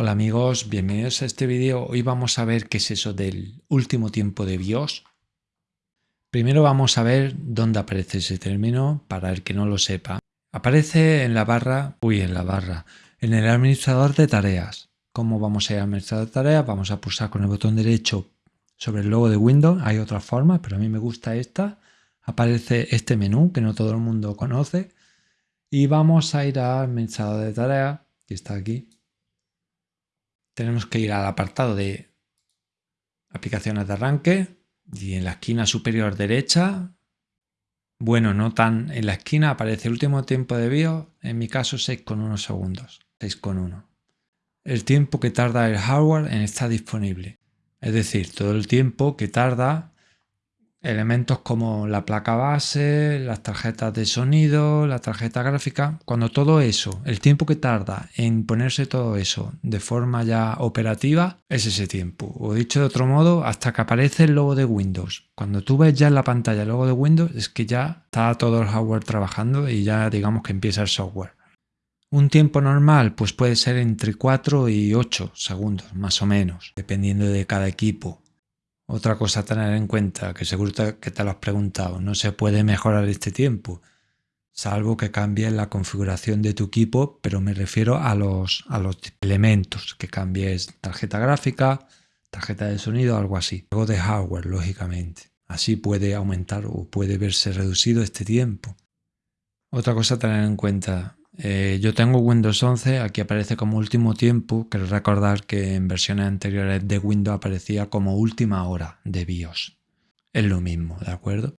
Hola amigos, bienvenidos a este vídeo. Hoy vamos a ver qué es eso del último tiempo de BIOS. Primero vamos a ver dónde aparece ese término para el que no lo sepa. Aparece en la barra, uy, en la barra, en el administrador de tareas. ¿Cómo vamos a ir al administrador de tareas? Vamos a pulsar con el botón derecho sobre el logo de Windows. Hay otras formas, pero a mí me gusta esta. Aparece este menú que no todo el mundo conoce. Y vamos a ir al administrador de tareas, que está aquí tenemos que ir al apartado de aplicaciones de arranque y en la esquina superior derecha, bueno, no tan en la esquina aparece el último tiempo de BIOS, en mi caso 6,1 segundos, 6,1. El tiempo que tarda el hardware en estar disponible, es decir, todo el tiempo que tarda elementos como la placa base, las tarjetas de sonido, la tarjeta gráfica, cuando todo eso, el tiempo que tarda en ponerse todo eso de forma ya operativa, es ese tiempo. O dicho de otro modo, hasta que aparece el logo de Windows. Cuando tú ves ya en la pantalla el logo de Windows, es que ya está todo el hardware trabajando y ya digamos que empieza el software. Un tiempo normal pues puede ser entre 4 y 8 segundos, más o menos, dependiendo de cada equipo. Otra cosa a tener en cuenta, que seguro que te lo has preguntado, no se puede mejorar este tiempo, salvo que cambies la configuración de tu equipo, pero me refiero a los, a los elementos, que cambies tarjeta gráfica, tarjeta de sonido, algo así. Algo de hardware, lógicamente. Así puede aumentar o puede verse reducido este tiempo. Otra cosa a tener en cuenta, eh, yo tengo Windows 11, aquí aparece como último tiempo, quiero recordar que en versiones anteriores de Windows aparecía como última hora de BIOS. Es lo mismo, ¿de acuerdo?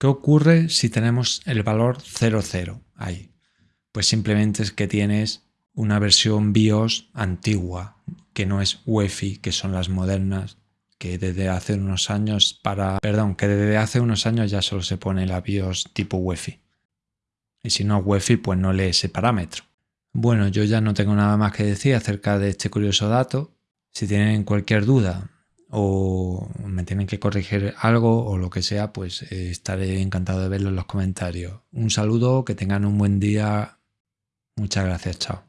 ¿Qué ocurre si tenemos el valor 00 ahí? Pues simplemente es que tienes una versión BIOS antigua, que no es UEFI, que son las modernas, que desde hace unos años para, perdón, que desde hace unos años ya solo se pone la BIOS tipo UEFI y si no Wi-Fi pues no lee ese parámetro. Bueno, yo ya no tengo nada más que decir acerca de este curioso dato. Si tienen cualquier duda o me tienen que corregir algo o lo que sea, pues eh, estaré encantado de verlo en los comentarios. Un saludo, que tengan un buen día. Muchas gracias, chao.